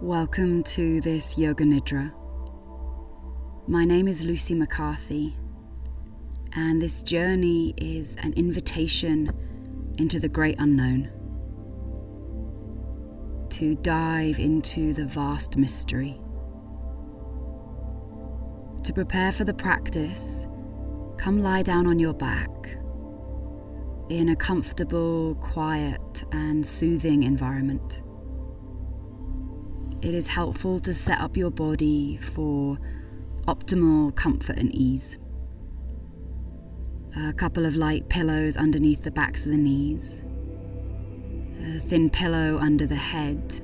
Welcome to this Yoga Nidra. My name is Lucy McCarthy, and this journey is an invitation into the great unknown. To dive into the vast mystery. To prepare for the practice, come lie down on your back in a comfortable, quiet, and soothing environment it is helpful to set up your body for optimal comfort and ease. A couple of light pillows underneath the backs of the knees, a thin pillow under the head,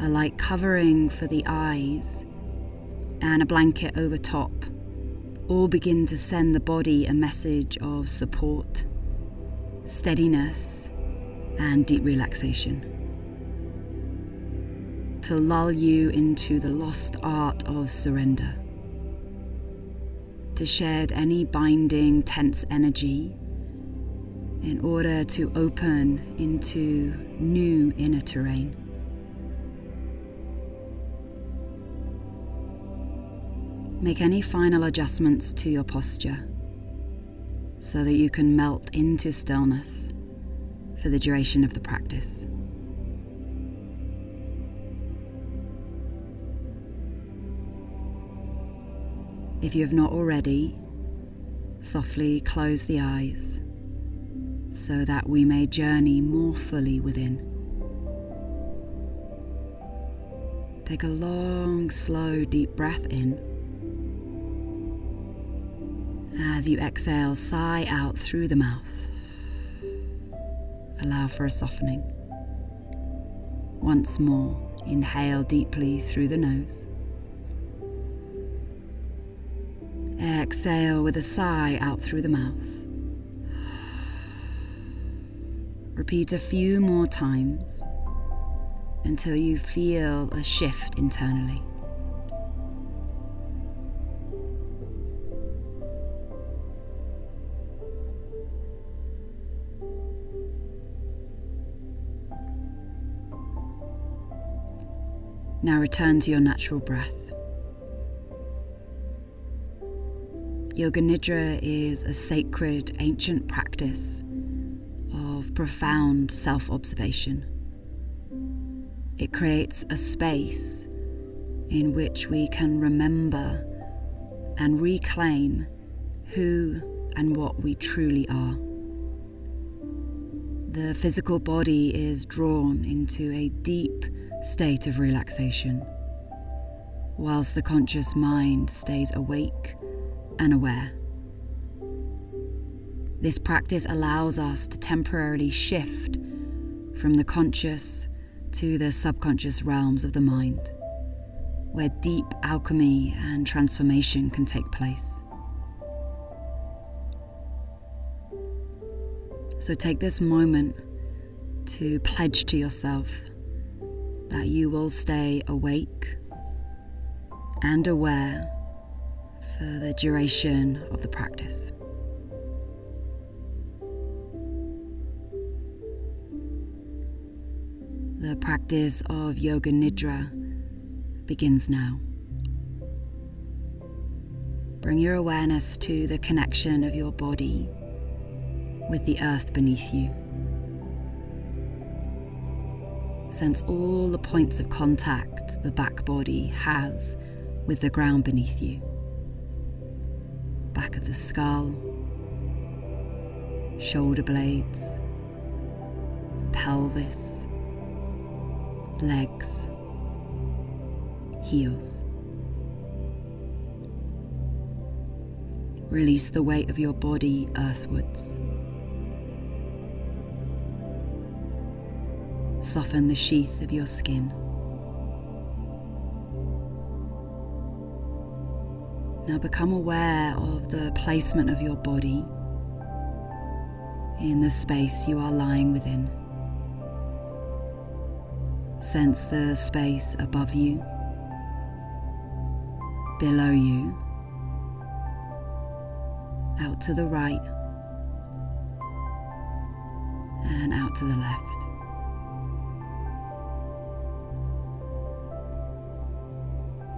a light covering for the eyes, and a blanket over top. All begin to send the body a message of support, steadiness, and deep relaxation to lull you into the lost art of surrender, to shed any binding, tense energy in order to open into new inner terrain. Make any final adjustments to your posture so that you can melt into stillness for the duration of the practice. If you have not already, softly close the eyes so that we may journey more fully within. Take a long, slow, deep breath in. As you exhale, sigh out through the mouth. Allow for a softening. Once more, inhale deeply through the nose. Exhale with a sigh out through the mouth. Repeat a few more times until you feel a shift internally. Now return to your natural breath. Yoga Nidra is a sacred ancient practice of profound self observation. It creates a space in which we can remember and reclaim who and what we truly are. The physical body is drawn into a deep state of relaxation, whilst the conscious mind stays awake and aware. This practice allows us to temporarily shift from the conscious to the subconscious realms of the mind, where deep alchemy and transformation can take place. So take this moment to pledge to yourself that you will stay awake and aware for the duration of the practice. The practice of Yoga Nidra begins now. Bring your awareness to the connection of your body with the earth beneath you. Sense all the points of contact the back body has with the ground beneath you back of the skull, shoulder blades, pelvis, legs, heels. Release the weight of your body earthwards. Soften the sheath of your skin. Now become aware of the placement of your body in the space you are lying within. Sense the space above you, below you, out to the right, and out to the left.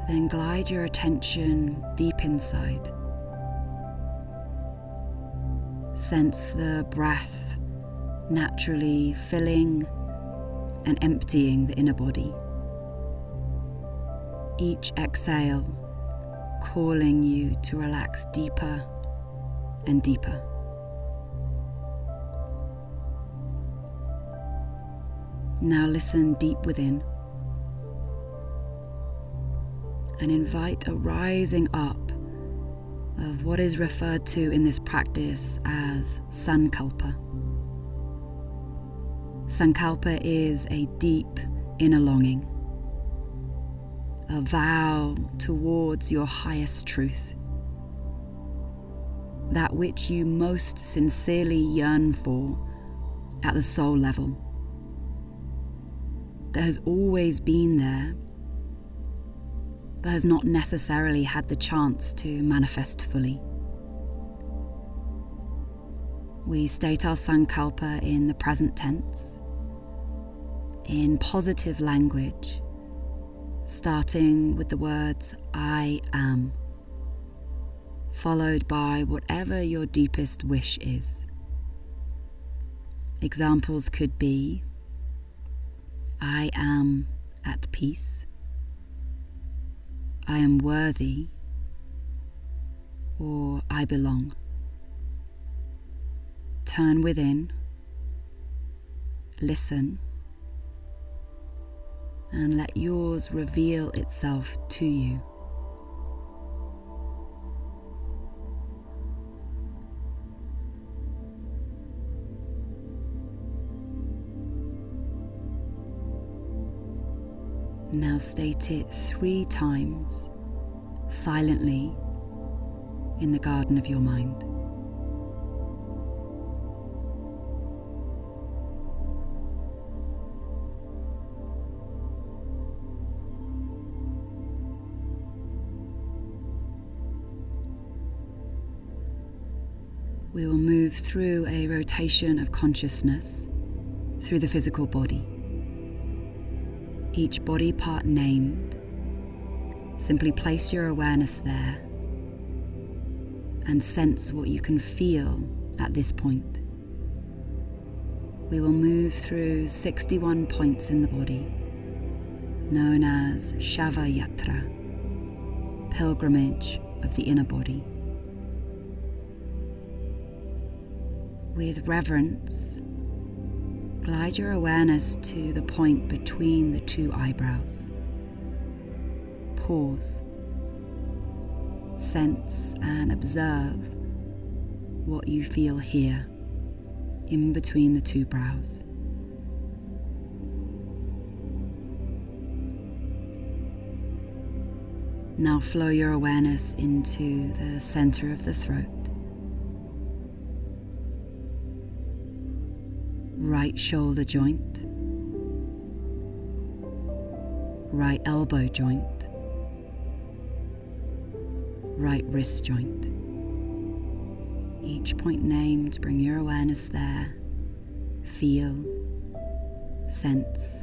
Then glide your attention deep inside. Sense the breath naturally filling and emptying the inner body. Each exhale calling you to relax deeper and deeper. Now listen deep within and invite a rising up of what is referred to in this practice as Sankalpa. Sankalpa is a deep inner longing, a vow towards your highest truth, that which you most sincerely yearn for at the soul level that has always been there, but has not necessarily had the chance to manifest fully. We state our sankalpa in the present tense, in positive language, starting with the words I am, followed by whatever your deepest wish is. Examples could be I am at peace. I am worthy. Or I belong. Turn within. Listen. And let yours reveal itself to you. Now state it three times silently in the garden of your mind. We will move through a rotation of consciousness through the physical body each body part named, simply place your awareness there and sense what you can feel at this point. We will move through 61 points in the body, known as Shava Yatra, pilgrimage of the inner body. With reverence, Glide your awareness to the point between the two eyebrows. Pause. Sense and observe what you feel here, in between the two brows. Now flow your awareness into the center of the throat. Right shoulder joint, right elbow joint, right wrist joint. Each point named, bring your awareness there. Feel, sense,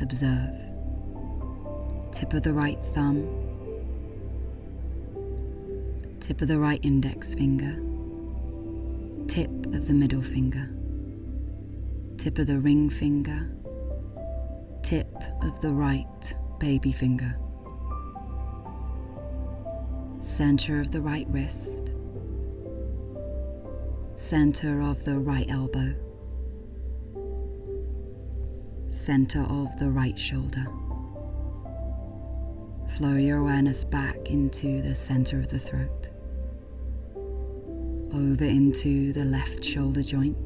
observe. Tip of the right thumb, tip of the right index finger, tip of the middle finger tip of the ring finger, tip of the right baby finger, center of the right wrist, center of the right elbow, center of the right shoulder. Flow your awareness back into the center of the throat, over into the left shoulder joint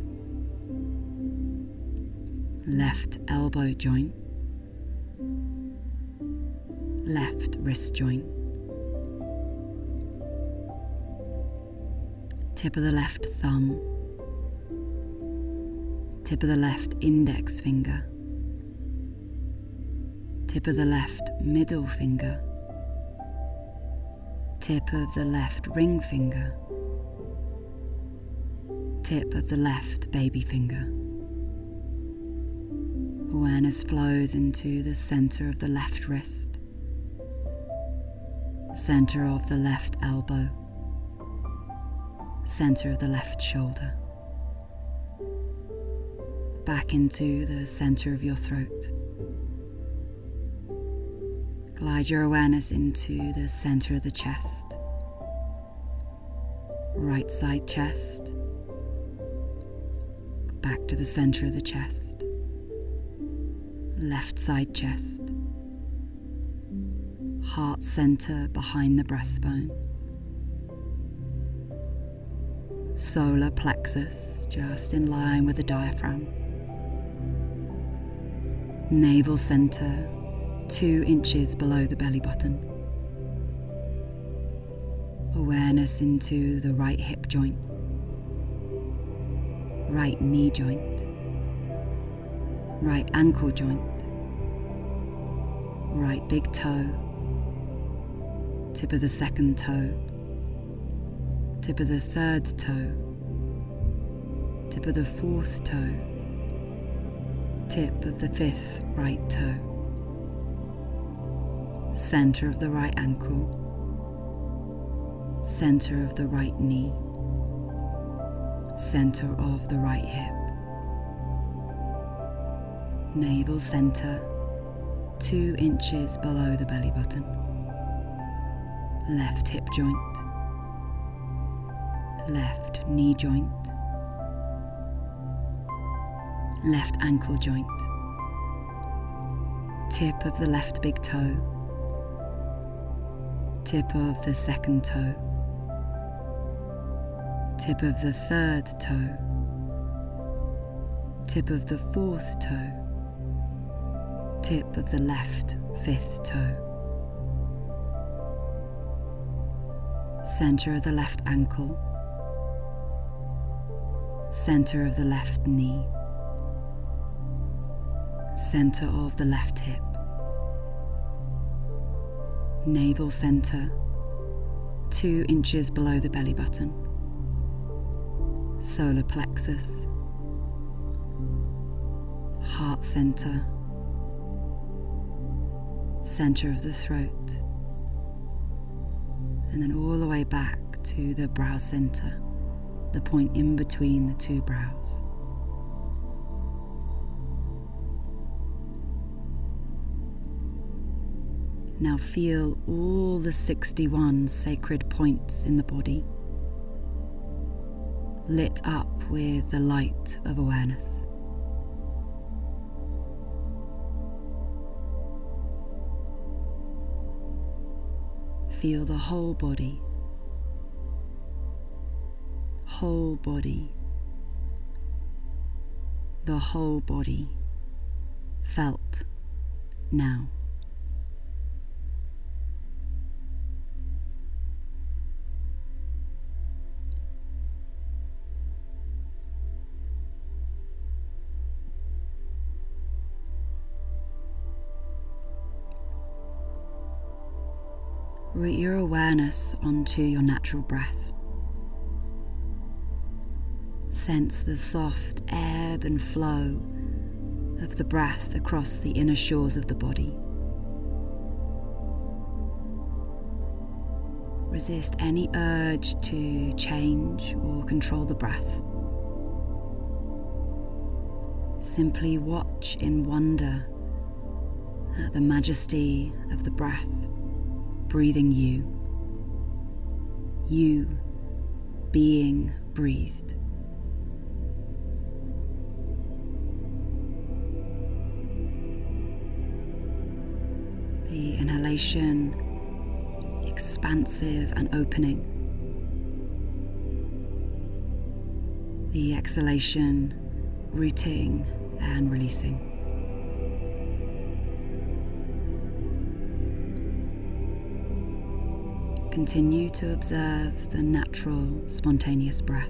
left elbow joint, left wrist joint, tip of the left thumb, tip of the left index finger, tip of the left middle finger, tip of the left ring finger, tip of the left baby finger. Awareness flows into the center of the left wrist, center of the left elbow, center of the left shoulder, back into the center of your throat. Glide your awareness into the center of the chest, right side chest, back to the center of the chest, left side chest, heart center behind the breastbone, solar plexus just in line with the diaphragm, navel center two inches below the belly button. Awareness into the right hip joint, right knee joint, right ankle joint, right big toe, tip of the second toe, tip of the third toe, tip of the fourth toe, tip of the fifth right toe. Center of the right ankle, center of the right knee, center of the right hip, navel center, two inches below the belly button, left hip joint, left knee joint, left ankle joint, tip of the left big toe. Tip of the second toe, tip of the third toe, tip of the fourth toe, tip of the left fifth toe, center of the left ankle, center of the left knee, center of the left hip. Navel center, two inches below the belly button, solar plexus, heart center, center of the throat, and then all the way back to the brow center, the point in between the two brows. Now feel all the 61 sacred points in the body lit up with the light of awareness. Feel the whole body, whole body, the whole body felt now. Root your awareness onto your natural breath. Sense the soft ebb and flow of the breath across the inner shores of the body. Resist any urge to change or control the breath. Simply watch in wonder at the majesty of the breath breathing you. You being breathed. The inhalation expansive and opening. The exhalation rooting and releasing. Continue to observe the natural, spontaneous breath.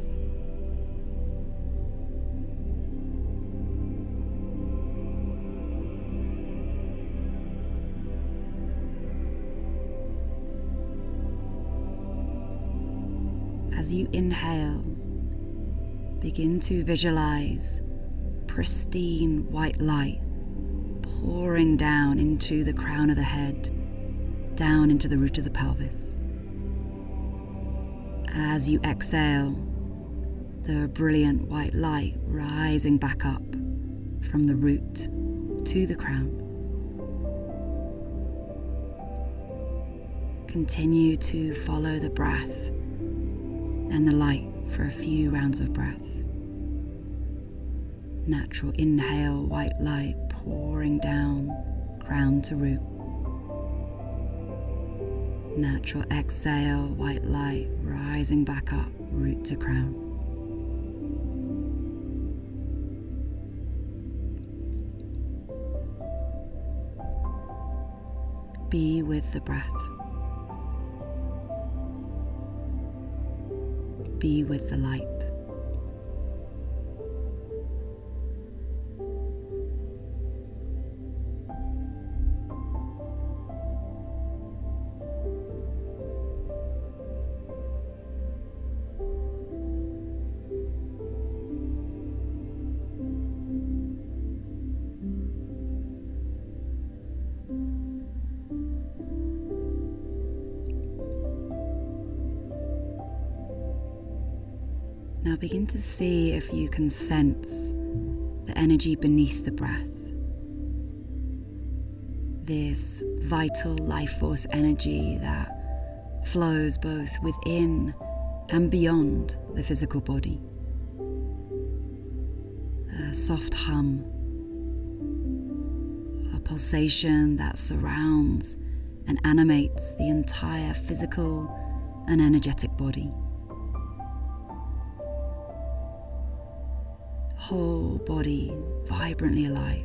As you inhale, begin to visualize pristine white light pouring down into the crown of the head down into the root of the pelvis. As you exhale, the brilliant white light rising back up from the root to the crown. Continue to follow the breath and the light for a few rounds of breath. Natural inhale, white light pouring down, crown to root. Natural exhale, white light rising back up, root to crown. Be with the breath. Be with the light. Begin to see if you can sense the energy beneath the breath. This vital life force energy that flows both within and beyond the physical body. A soft hum, a pulsation that surrounds and animates the entire physical and energetic body. Whole body vibrantly alive,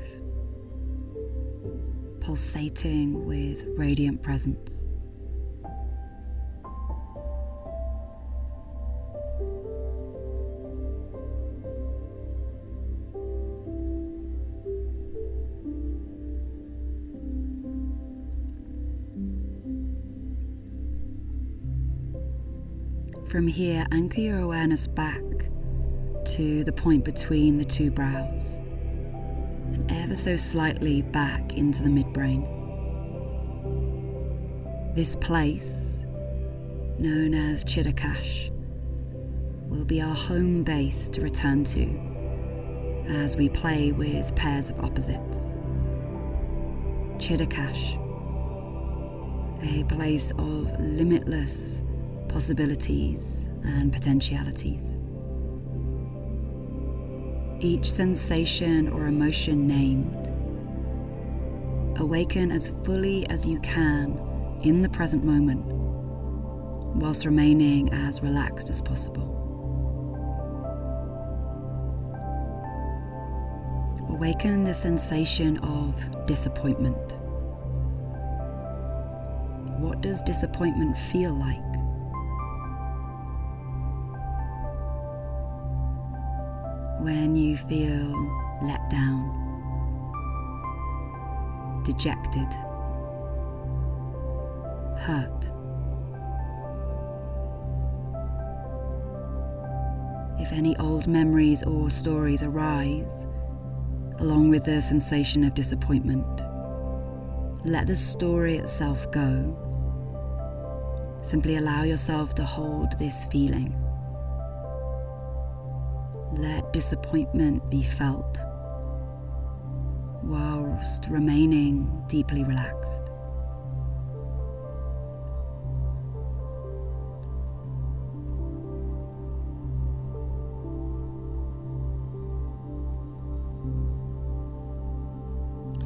pulsating with radiant presence. From here, anchor your awareness back to the point between the two brows and ever so slightly back into the midbrain. This place, known as Chittakash, will be our home base to return to as we play with pairs of opposites. Chittakash, a place of limitless possibilities and potentialities each sensation or emotion named. Awaken as fully as you can in the present moment, whilst remaining as relaxed as possible. Awaken the sensation of disappointment. What does disappointment feel like? When you feel let down, dejected, hurt. If any old memories or stories arise, along with the sensation of disappointment, let the story itself go. Simply allow yourself to hold this feeling. Disappointment be felt whilst remaining deeply relaxed.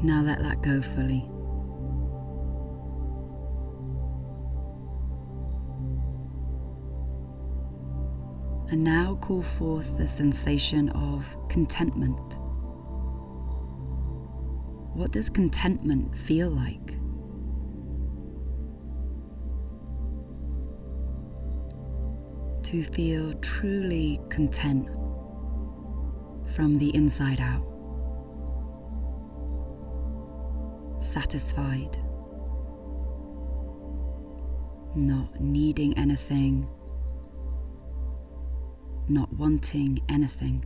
Now let that go fully. And now call forth the sensation of contentment. What does contentment feel like? To feel truly content from the inside out, satisfied, not needing anything not wanting anything.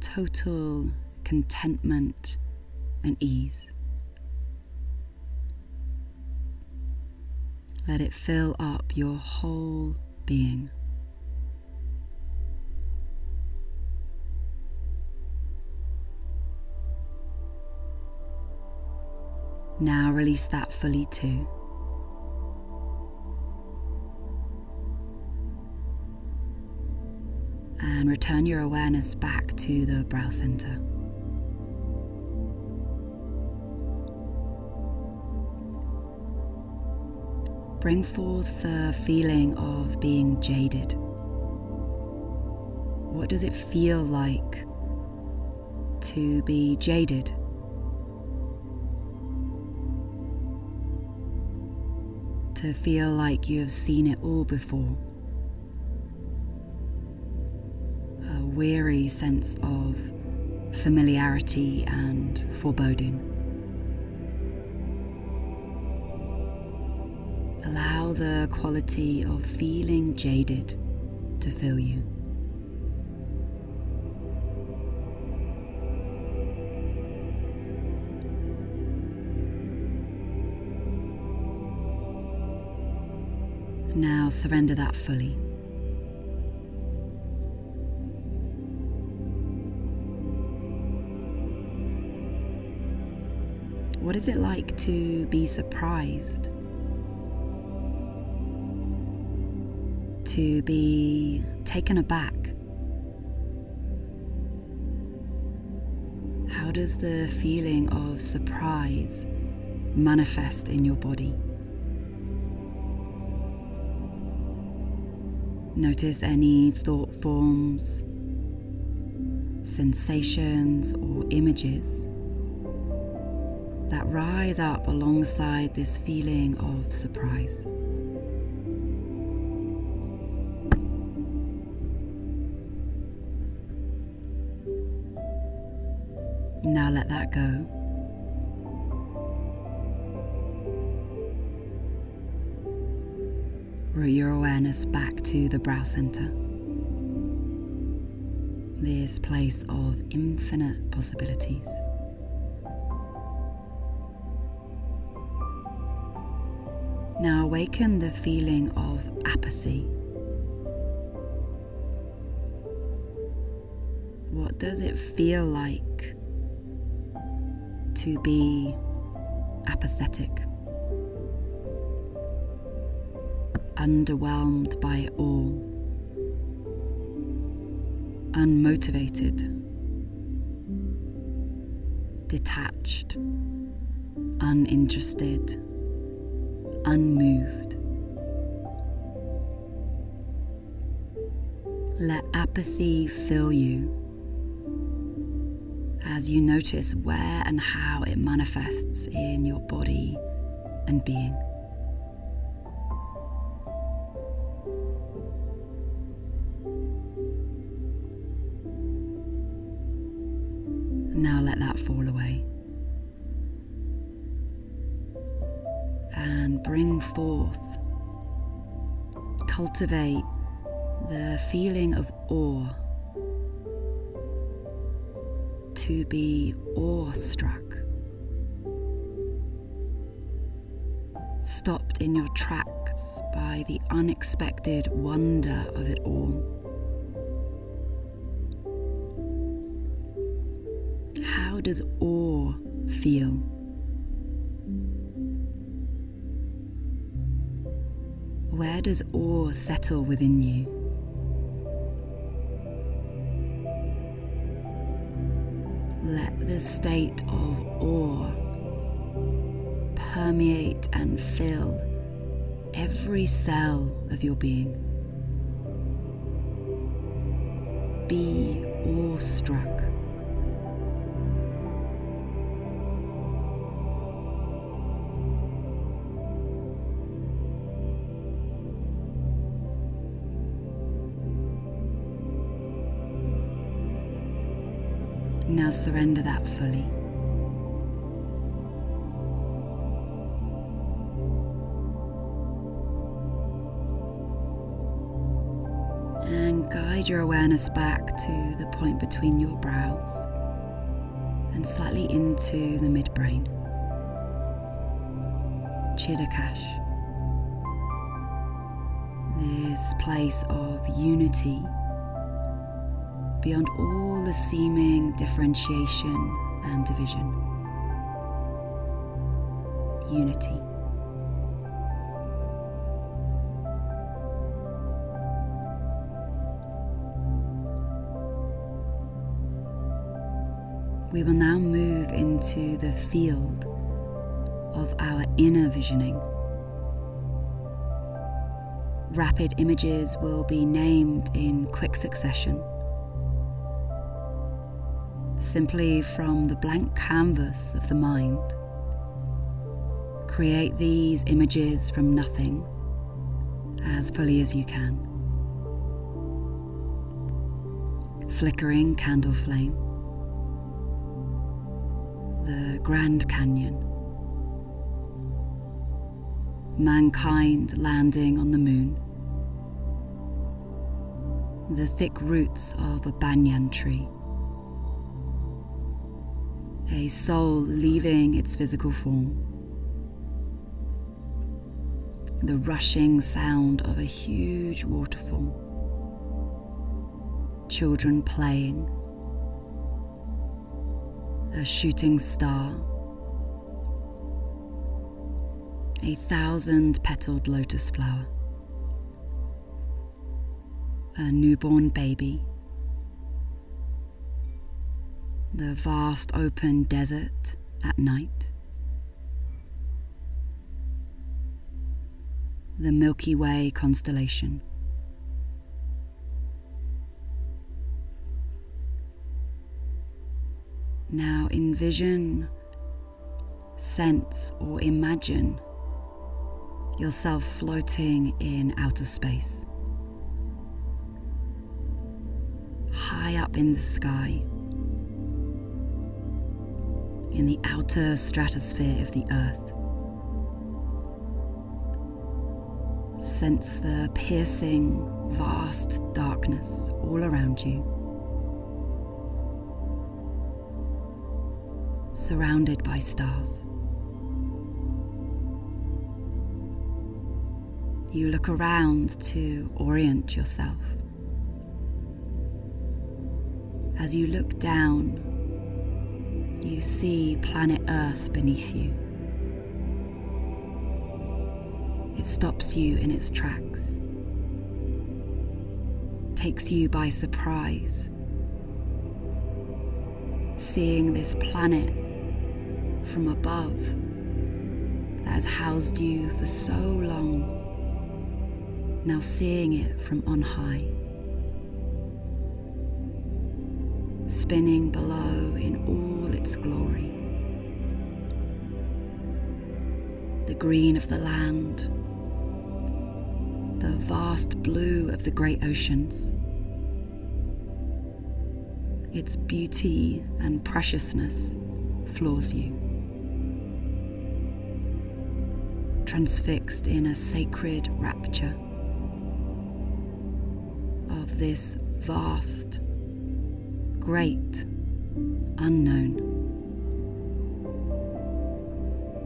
Total contentment and ease. Let it fill up your whole being. Now release that fully too. Return your awareness back to the brow center. Bring forth the feeling of being jaded. What does it feel like to be jaded? To feel like you have seen it all before. Weary sense of familiarity and foreboding. Allow the quality of feeling jaded to fill you. Now surrender that fully. What is it like to be surprised? To be taken aback? How does the feeling of surprise manifest in your body? Notice any thought forms, sensations, or images that rise up alongside this feeling of surprise. Now let that go. Root your awareness back to the brow center. This place of infinite possibilities. Now awaken the feeling of apathy. What does it feel like to be apathetic? Underwhelmed by it all, unmotivated, detached, uninterested unmoved. Let apathy fill you as you notice where and how it manifests in your body and being. Cultivate the feeling of awe, to be awestruck, stopped in your tracks by the unexpected wonder of it all. How does awe feel? Where does awe settle within you? Let the state of awe permeate and fill every cell of your being. Be awestruck. Now surrender that fully. And guide your awareness back to the point between your brows and slightly into the midbrain. Chittakash. this place of unity beyond all the seeming differentiation and division. Unity. We will now move into the field of our inner visioning. Rapid images will be named in quick succession simply from the blank canvas of the mind. Create these images from nothing as fully as you can. Flickering candle flame, the Grand Canyon, mankind landing on the moon, the thick roots of a banyan tree a soul leaving its physical form. The rushing sound of a huge waterfall. Children playing. A shooting star. A thousand petaled lotus flower. A newborn baby the vast open desert at night, the Milky Way constellation. Now envision, sense, or imagine yourself floating in outer space. High up in the sky in the outer stratosphere of the Earth. Sense the piercing, vast darkness all around you. Surrounded by stars. You look around to orient yourself. As you look down you see planet Earth beneath you. It stops you in its tracks, takes you by surprise. Seeing this planet from above that has housed you for so long, now seeing it from on high. Spinning below in all its glory. The green of the land, the vast blue of the great oceans, its beauty and preciousness floors you. Transfixed in a sacred rapture of this vast great unknown.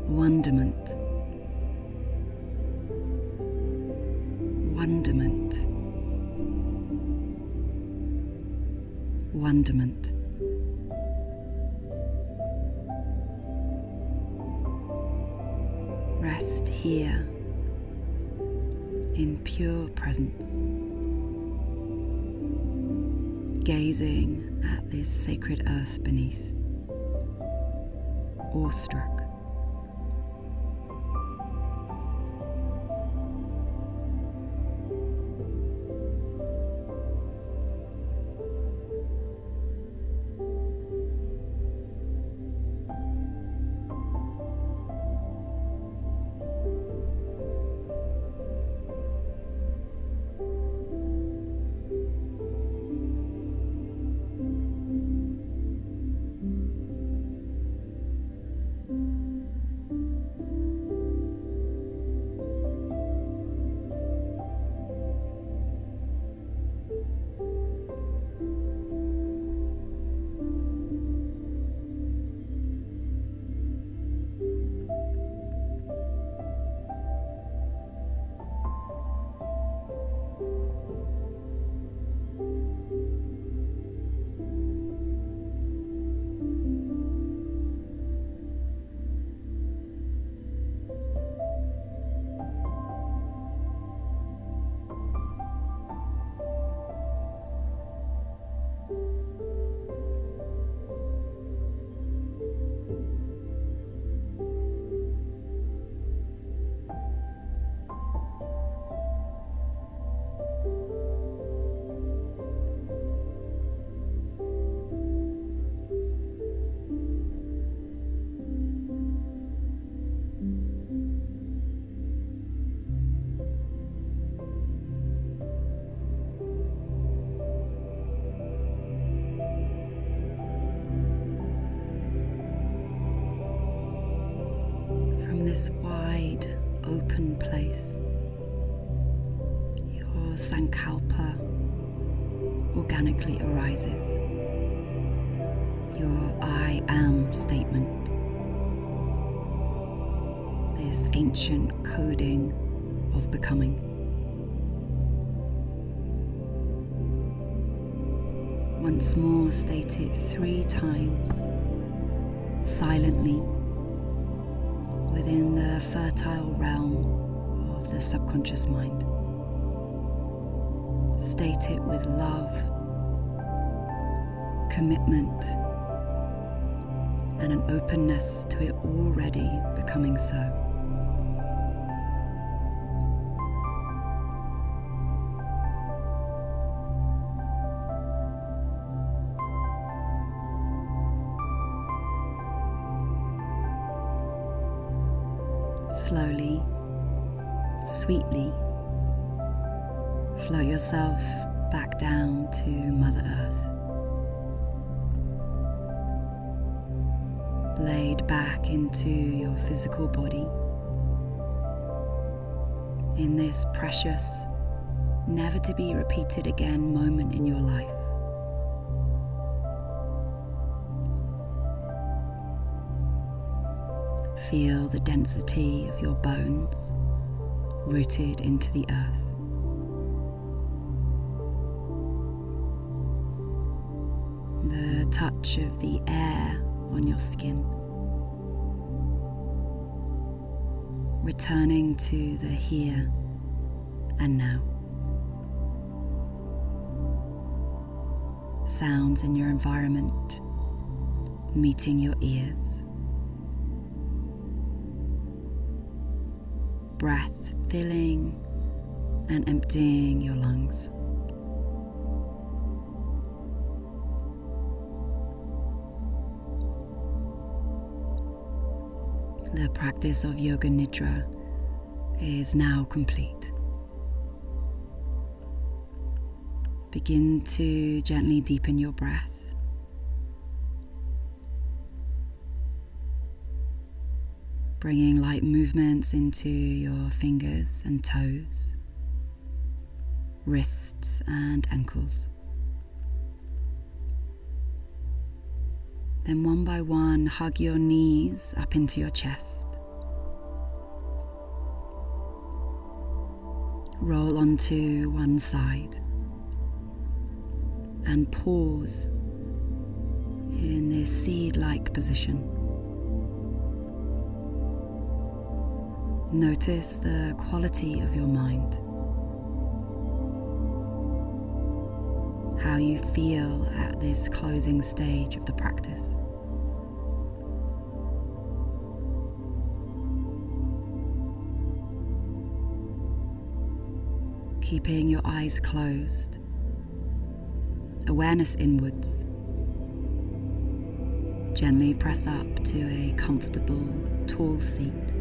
Wonderment. Wonderment. Wonderment. Rest here in pure presence, gazing at this sacred earth beneath, awestruck. Open place. Your Sankalpa organically arises. Your I am statement. This ancient coding of becoming. Once more, state it three times, silently, within the fertile realm of the subconscious mind. State it with love, commitment, and an openness to it already becoming so. Sweetly, float yourself back down to Mother Earth. Laid back into your physical body in this precious, never to be repeated again moment in your life. Feel the density of your bones rooted into the earth. The touch of the air on your skin. Returning to the here and now. Sounds in your environment meeting your ears. breath filling and emptying your lungs. The practice of Yoga Nidra is now complete. Begin to gently deepen your breath. Bringing light movements into your fingers and toes, wrists and ankles. Then, one by one, hug your knees up into your chest. Roll onto one side and pause in this seed like position. Notice the quality of your mind. How you feel at this closing stage of the practice. Keeping your eyes closed, awareness inwards. Gently press up to a comfortable, tall seat.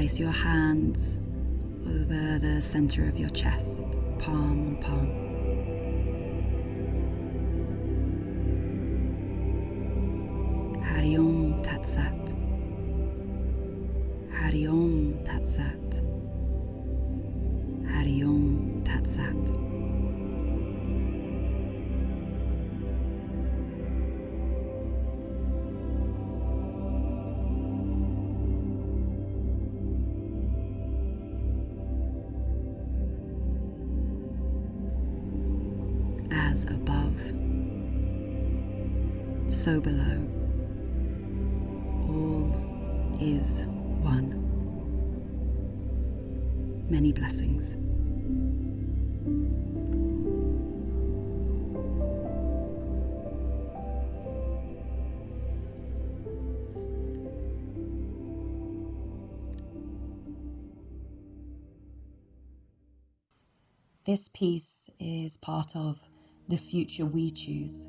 Place your hands over the center of your chest, palm on palm. Hari Om Tat Sat. Hari Om Tat Sat. Hari. So below. All is one. Many blessings. This piece is part of The Future We Choose,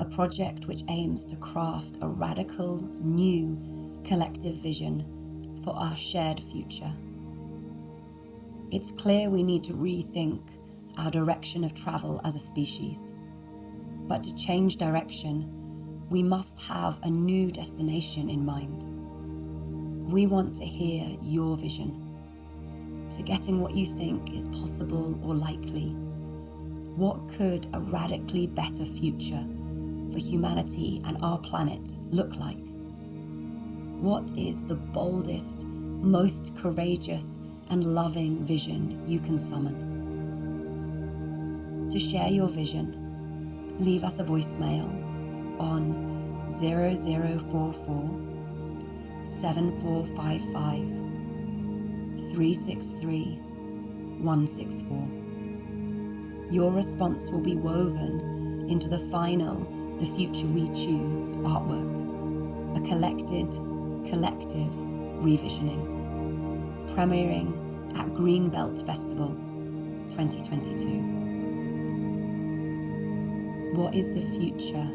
a project which aims to craft a radical, new, collective vision for our shared future. It's clear we need to rethink our direction of travel as a species. But to change direction, we must have a new destination in mind. We want to hear your vision, forgetting what you think is possible or likely. What could a radically better future for humanity and our planet look like? What is the boldest, most courageous, and loving vision you can summon? To share your vision, leave us a voicemail on 0044 7455 363 164. Your response will be woven into the final The Future We Choose artwork, a collected, collective revisioning, premiering at Greenbelt Festival 2022. What is the future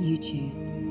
you choose?